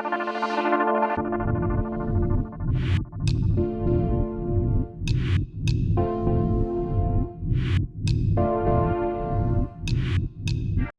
Música